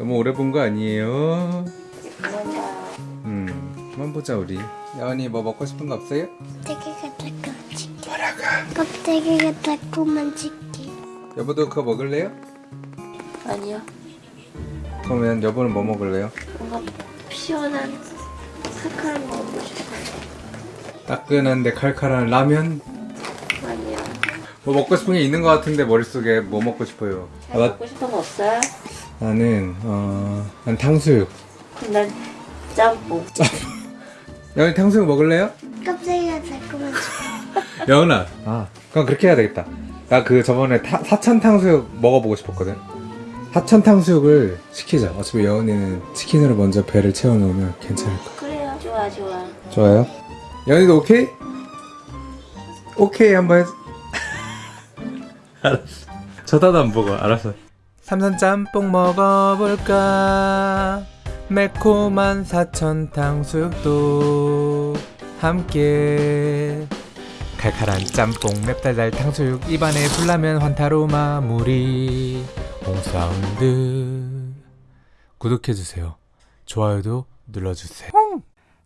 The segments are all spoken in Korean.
너무 오래 본 거 아니에요? 음, 한번 보자 우리. 야원이 뭐 먹고 싶은 거 없어요? 껍데기가 달콤한 치킨 뭐라가? 껍데기가 달콤한 치킨 여보도 그거 먹을래요? 아니요 그러면 여보는 뭐 먹을래요? 뭔가 시원한 칼칼한 거 먹고 싶어요 따끈한데 칼칼한 라면? 아니요 뭐 먹고 싶은 게 있는 거 같은데 머릿속에 뭐 먹고 싶어요? 아, 나, 먹고 싶은 거 없어요? 나는 어, 난 탕수육. 난 짬뽕 야원이 탕수육 먹을래요? 껍데기가 달콤한 여은아. 아, 그럼 그렇게 해야 되겠다. 나 그 저번에 타, 사천 탕수육 먹어보고 싶었거든. 사천 탕수육을 시키자. 어차피 여은이는 치킨으로 먼저 배를 채워놓으면 괜찮을 거. 그래요 좋아 좋아 좋아요. 여은이도 오케이? 오케이 한번 해. 알았어. 저다도 안 보고 알았어. 삼선 짬뽕 먹어볼까? 매콤한 사천 탕수육도 함께. 칼칼한 짬뽕 맵달달 탕수육 입안에 불라면 환타로 마무리 홍사운드. 구독해주세요. 좋아요도 눌러주세요.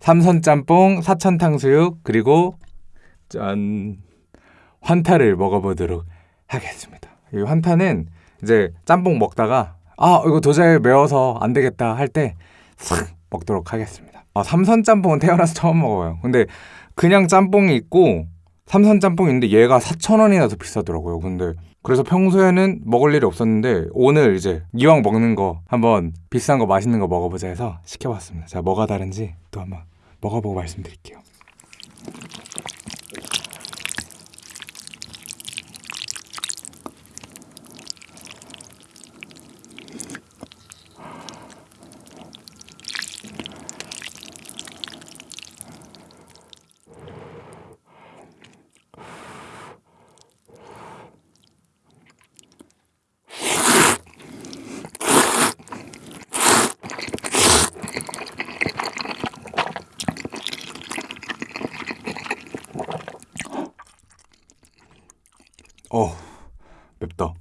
삼선 짬뽕 사천 탕수육 그리고 짠. 환타를 먹어보도록 하겠습니다. 이 환타는 이제 짬뽕 먹다가 아 이거 도저히 매워서 안 되겠다 할 때 싹 먹도록 하겠습니다 아, 삼선 짬뽕은 태어나서 처음 먹어요 근데 그냥 짬뽕이 있고 삼선 짬뽕이 있는데 얘가 4,000원이나 더 비싸더라고요. 근데 그래서 평소에는 먹을 일이 없었는데 오늘 이제 이왕 먹는 거 한번 비싼 거 맛있는 거 먹어보자 해서 시켜봤습니다. 자 뭐가 다른지 또 한번 먹어보고 말씀드릴게요. 어 맵다. 어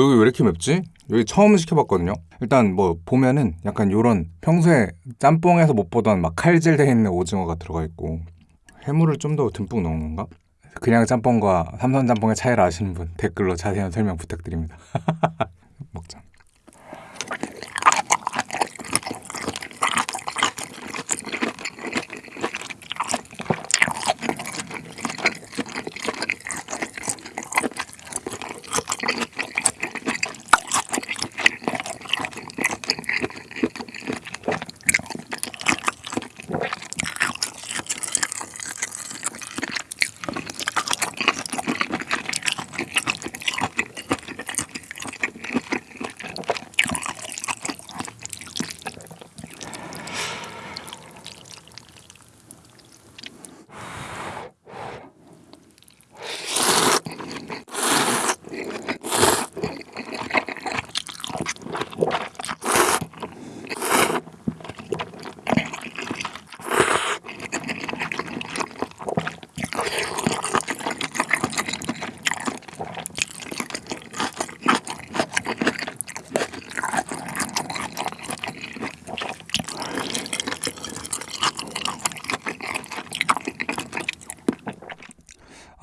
여기 왜 이렇게 맵지? 여기 처음 시켜봤거든요. 일단 뭐 보면은 약간 요런 평소에 짬뽕에서 못 보던 막 칼질 돼 있는 오징어가 들어가 있고 해물을 좀 더 듬뿍 넣은 건가? 그냥 짬뽕과 삼선 짬뽕의 차이를 아시는 분 댓글로 자세한 설명 부탁드립니다. 먹자.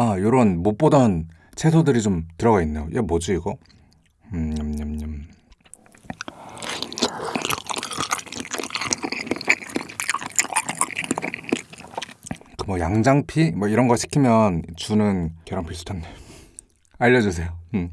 아, 요런 못 보던 채소들이 좀 들어가 있네요. 이게 뭐지 이거? 음, 냠냠냠. 그뭐 양장피 뭐 이런 거 시키면 주는 계란 비슷한데. 알려주세요. 음.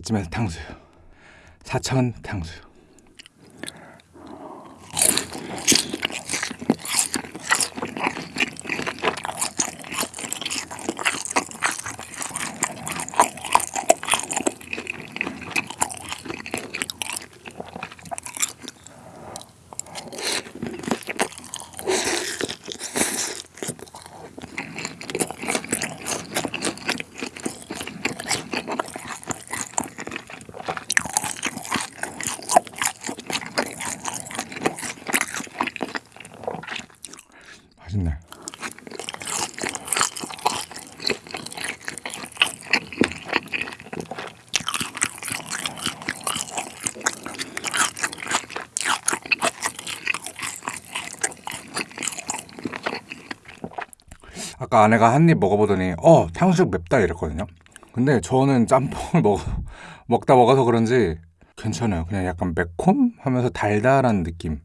이쯤에서 탕수육. 사천 탕수육. 맛있네. 아까 아내가 한 입 먹어보더니 어 탕수육 맵다 이랬거든요. 근데 저는 짬뽕을 먹 먹다 먹어서 그런지 괜찮아요. 그냥 약간 매콤 하면서 달달한 느낌.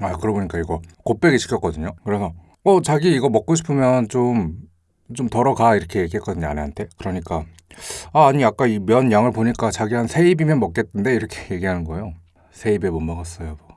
아 그러고 보니까 이거 곱빼기 시켰거든요. 그래서 어 자기 이거 먹고 싶으면 좀좀 덜어 가 이렇게 얘기했거든요 아내한테. 그러니까 아 아니 아까 이 면 양을 보니까 자기 한 세 입이면 먹겠던데 이렇게 얘기하는 거예요. 세 입에 못 먹었어요. 뭐.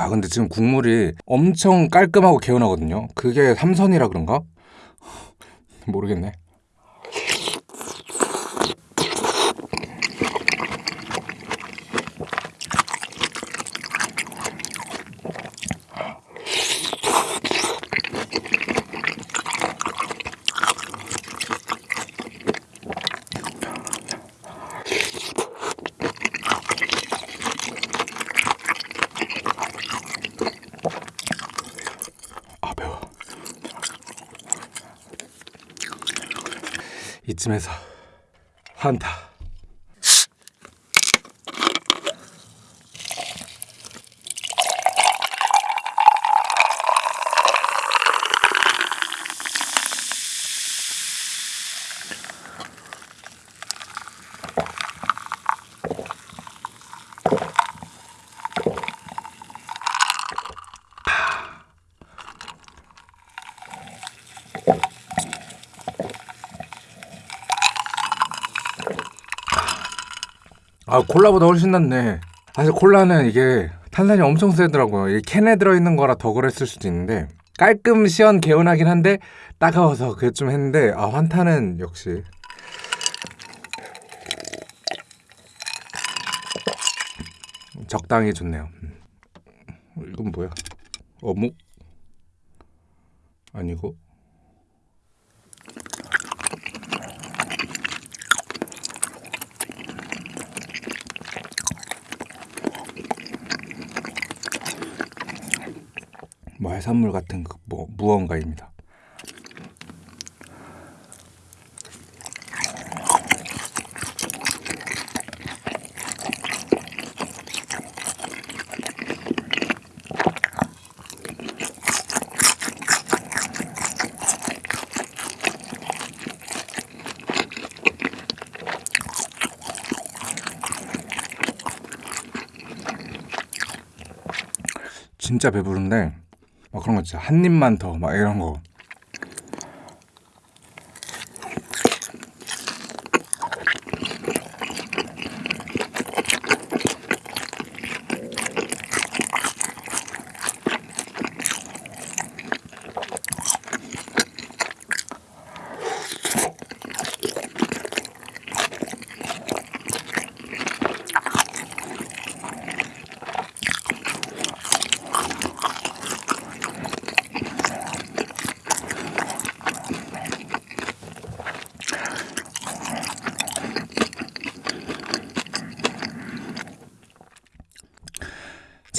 아 근데 지금 국물이 엄청 깔끔하고 개운하거든요. 그게 삼선이라 그런가? 모르겠네. 이쯤에서 환타. 아 콜라보다 훨씬 낫네. 사실 콜라는 이게 탄산이 엄청 세더라고요. 이 캔에 들어있는 거라 더 그랬을 수도 있는데 깔끔 시원 개운하긴 한데 따가워서 그게 좀 했는데 아 환타는 역시 적당히 좋네요. 음. 이건 뭐야? 어묵? 아니고 뭐 해산물 같은 그 뭐 무언가입니다. 진짜 배부른데 막 그런 거 진짜 한 입만 더 막 이런 거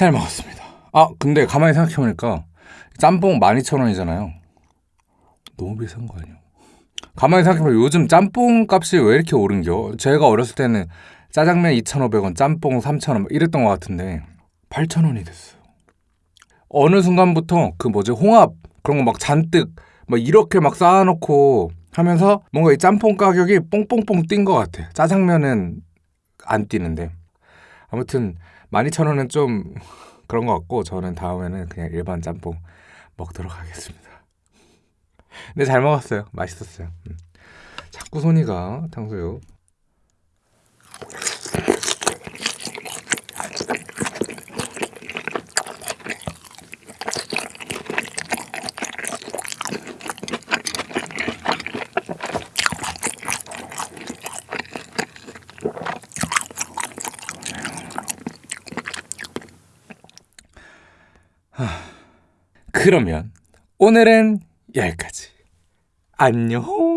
잘 먹었습니다. 아 근데 가만히 생각해보니까 짬뽕 12,000원이잖아요. 너무 비싼 거 아니에요? 가만히 생각해보면 요즘 짬뽕 값이 왜 이렇게 오른겨? 제가 어렸을 때는 짜장면 2,500원, 짬뽕 3,000원 이랬던 것 같은데 8,000원이 됐어요. 어느 순간부터 그 뭐지 홍합 그런 거 막 잔뜩 막 이렇게 막 쌓아놓고 하면서 뭔가 이 짬뽕 가격이 뽕뽕뽕 뛴 것 같아. 짜장면은 안 뛰는데 아무튼 12,000원은 좀 그런 것 같고 저는 다음에는 그냥 일반 짬뽕 먹도록 하겠습니다. 근데 잘 먹었어요. 맛있었어요. 음. 자꾸 손이 가 탕수육. 그러면 오늘은 여기까지. 안녕.